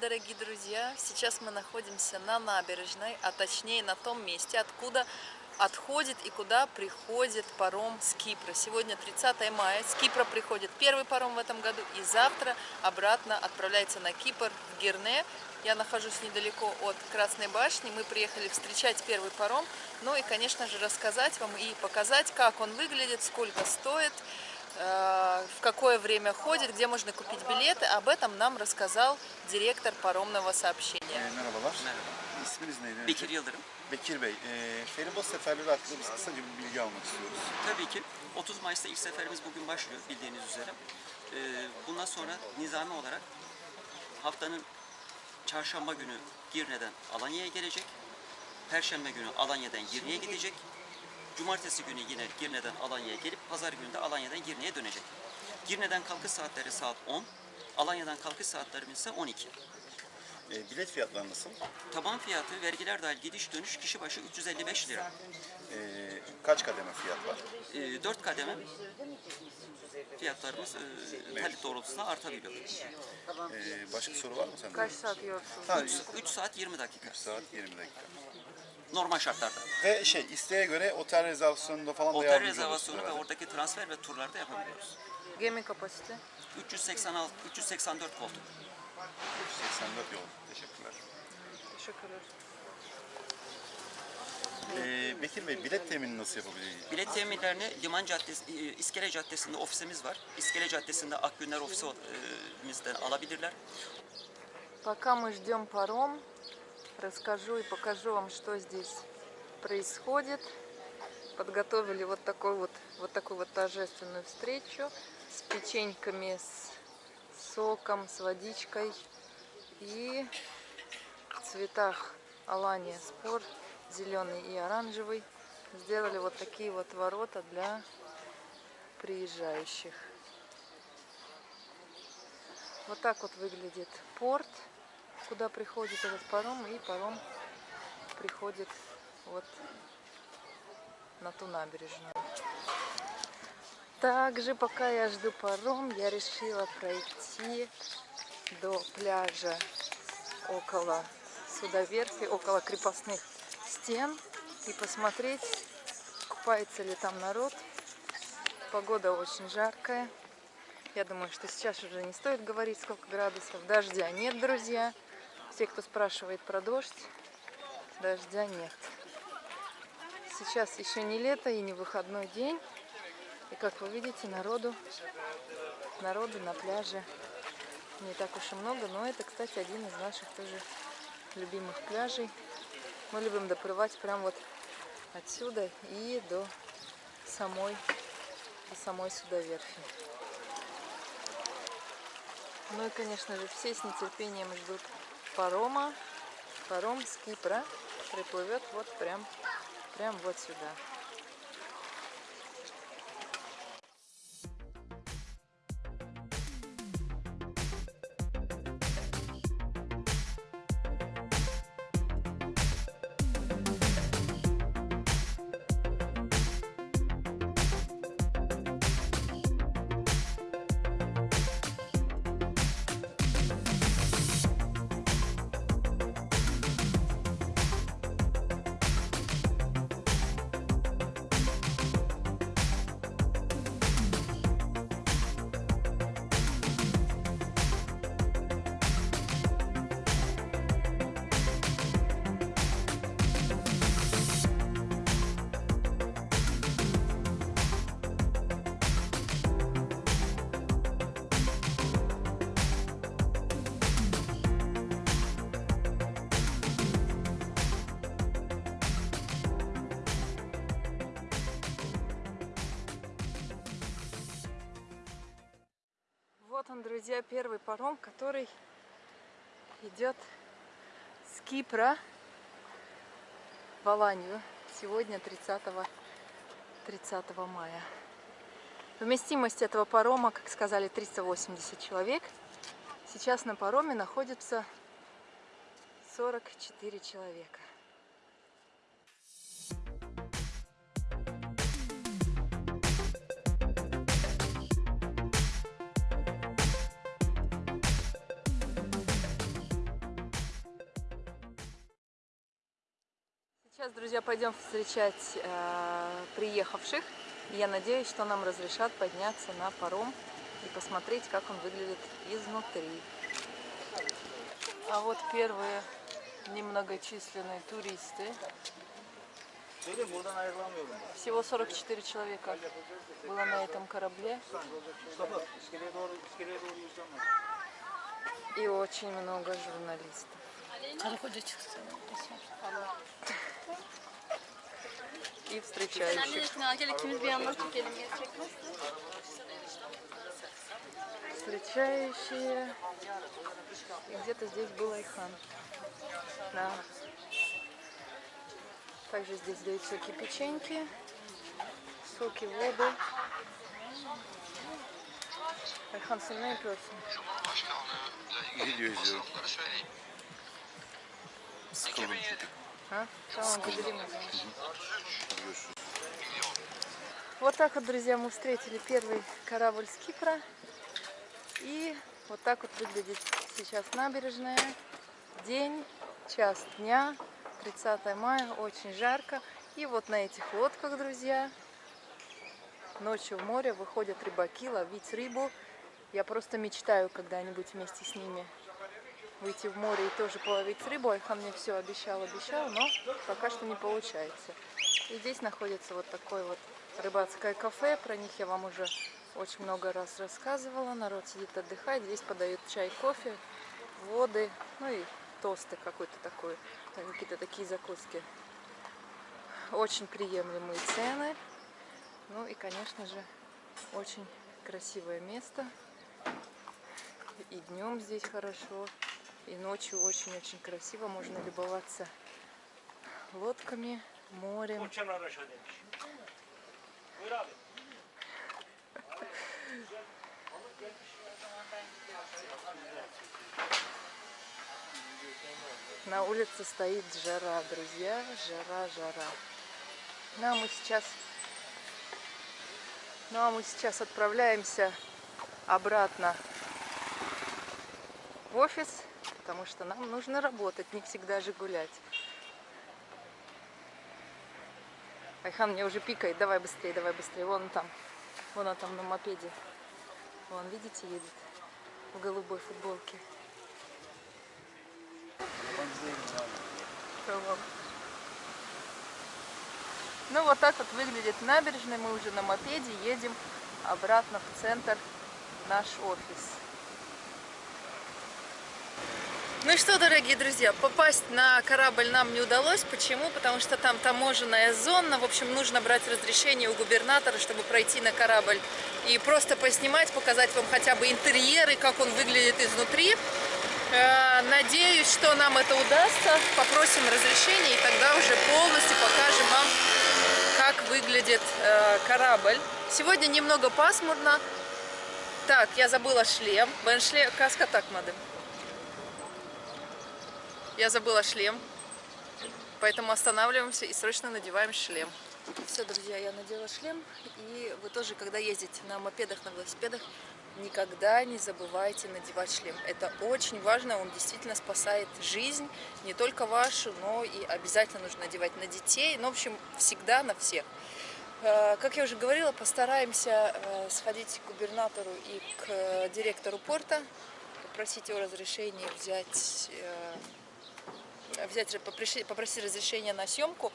Дорогие друзья! Сейчас мы находимся на набережной, а точнее на том месте, откуда отходит и куда приходит паром с Кипра. Сегодня 30 мая, с Кипра приходит первый паром в этом году, и завтра обратно отправляется на Кипр в Герне. Я нахожусь недалеко от Красной башни, мы приехали встречать первый паром, ну и, конечно же, рассказать вам и показать, как он выглядит, сколько стоит, в какое время ходит, где можно купить билеты. Об этом нам рассказал директор паромного сообщения. Merhabalar. Merhaba. İsminiz neydi? Bekir Yıldırım. Bekir Bey. E, feribot seferleri hakkında biz kısaca bir bilgi almak istiyoruz. Tabii ki 30 Mayıs'ta ilk seferimiz bugün başlıyor bildiğiniz üzere. Ee, bundan sonra nizami olarak haftanın çarşamba günü Girne'den Alanya'ya gelecek. Perşembe günü Alanya'dan Girne'ye gidecek. Cumartesi günü yine Girne'den Alanya'ya gelip pazar günü de Alanya'dan Girne'ye dönecek. Girne'den kalkış saatleri saat 10. Alanya'dan kalkış saatlerimiz ise 12. E, bilet fiyatları nasıl? Taban fiyatı vergiler dahil gidiş dönüş kişi başı 355 lira. E, kaç kademe fiyat var? E, 4 kademe fiyatlarımız e, talep doğrultusunda artabiliyor. E, başka soru var mı sende? Kaç saat? Ha, 3 saat 20 dakika. 3 saat 20 dakika Normal şartlarda. Ve şey isteğe göre otel rezervasyonunda falan da Otel yardımcı rezervasyonu ve olursunuz herhalde. oradaki transfer ve turlarda yapabiliyoruz. Gemi kapasite. 386 384 koltuk. 84 yol. Teşekkürler. Teşekkürler. E, Bekir Bey bilet temini nasıl yapabiliriz? Bilet teminlerini Liman Caddesi, e, İskele Caddesi'nde ofisimiz var. İskele Caddesi'nde Akgünler ofisimizden alabilirler. Пока мы ждем паром, расскажу и покажу вам, что здесь происходит. Подготовили вот такой вот, вот такую вот торжественную встречу с печеньками, с соком, с водичкой и в цветах Алания спор, зеленый и оранжевый. Сделали вот такие вот ворота для приезжающих. Вот так вот выглядит порт, куда приходит этот паром, и паром приходит вот на ту набережную. Также, пока я жду паром, я решила пройти до пляжа около судоверфи, около крепостных стен и посмотреть, купается ли там народ. Погода очень жаркая. Я думаю, что сейчас уже не стоит говорить, сколько градусов. Дождя нет, друзья. Те, кто спрашивает про дождь, дождя нет. Сейчас еще не лето и не выходной день. И как вы видите, народу, народу на пляже не так уж и много. Но это, кстати, один из наших тоже любимых пляжей. Мы любим доплывать прям вот отсюда и до самой, до самой судоверфи. Ну и, конечно же, все с нетерпением ждут парома. Паром с Кипра приплывет вот прям, прям вот сюда. Вот он, друзья, первый паром, который идет с Кипра в Аланию. Сегодня 30, 30 мая. Вместимость этого парома, как сказали, 380 человек. Сейчас на пароме находится 44 человека. Сейчас, друзья, пойдем встречать э, приехавших. Я надеюсь, что нам разрешат подняться на паром и посмотреть, как он выглядит изнутри. А вот первые немногочисленные туристы. Всего 44 человека было на этом корабле. И очень много журналистов. И встречающих. Встречающие. И где-то здесь был Айхан. Да. Также здесь дают всякие печеньки, соки, воду. Ayhan sen ne yapıyorsun? Video izliyorum. Вот так вот, друзья, мы встретили первый корабль с Кипра. И вот так вот выглядит сейчас набережная. День, час дня, 30 мая, очень жарко. И вот на этих лодках, друзья, ночью в море выходят рыбаки ловить рыбу. Я просто мечтаю когда-нибудь вместе с ними выйти в море и тоже половить рыбу. Айхан мне все обещал, обещал, но пока что не получается. И здесь находится вот такой вот рыбацкое кафе. Про них я вам уже очень много раз рассказывала. Народ сидит отдыхает. Здесь подают чай, кофе, воды, ну и тосты какой-то такой, какие-то такие закуски. Очень приемлемые цены. Ну и, конечно же, очень красивое место. И днем здесь хорошо, и ночью очень-очень красиво. Можно любоваться лодками, морем. На улице стоит жара, друзья. Жара, жара. Ну а мы сейчас, ну а мы сейчас отправляемся обратно в офис, потому что нам нужно работать, не всегда же гулять. Айхан мне уже пикает, давай быстрее, давай быстрее. Вон он там, вон он там на мопеде. Вон, видите, едет в голубой футболке. Ну вот так вот выглядит набережная. Мы уже на мопеде едем обратно в центр наш офис. Ну что, дорогие друзья, попасть на корабль нам не удалось. Почему? Потому что там таможенная зона. В общем, нужно брать разрешение у губернатора, чтобы пройти на корабль и просто поснимать, показать вам хотя бы интерьеры, как он выглядит изнутри. Э, Надеюсь, что нам это удастся. Попросим разрешения и тогда уже полностью покажем вам, как выглядит э, корабль. Сегодня немного пасмурно. Так, я забыла шлем. Бен шлем, каска так, мадам. Я забыла шлем, поэтому останавливаемся и срочно надеваем шлем. Все, друзья, я надела шлем, и вы тоже, когда ездите на мопедах, на велосипедах, никогда не забывайте надевать шлем. Это очень важно, он действительно спасает жизнь, не только вашу, но и обязательно нужно надевать на детей, ну, в общем, всегда на всех. Э, Как я уже говорила, постараемся э, сходить к губернатору и к э, директору порта, попросить его разрешения взять взять, попросить, разрешения на съемку.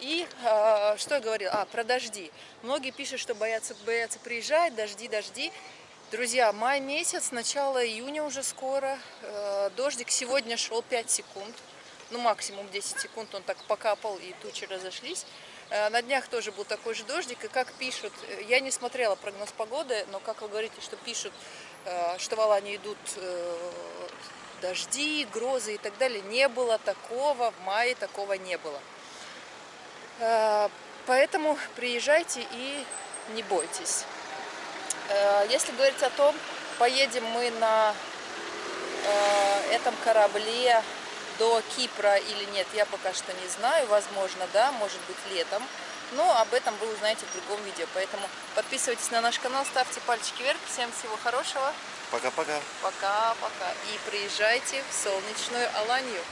И э, что я говорила? А, про дожди. Многие пишут, что боятся, боятся приезжать, дожди, дожди. Друзья, май месяц, начало июня уже скоро. Э, дождик сегодня шел 5 секунд. Ну, максимум 10 секунд он так покапал, и тучи разошлись. Э, на днях тоже был такой же дождик. И как пишут, э, я не смотрела прогноз погоды, но как вы говорите, что пишут, э, что в Алании идут э, дожди, грозы и так далее. Не было такого, в мае такого не было. Э, Поэтому приезжайте и не бойтесь. Э, Если говорить о том, поедем мы на э, этом корабле до Кипра или нет, я пока что не знаю. Возможно, да, может быть летом. Но об этом вы узнаете в другом видео. Поэтому подписывайтесь на наш канал, ставьте пальчики вверх. Всем всего хорошего. Пока-пока. Пока-пока. И приезжайте в солнечную Аланию.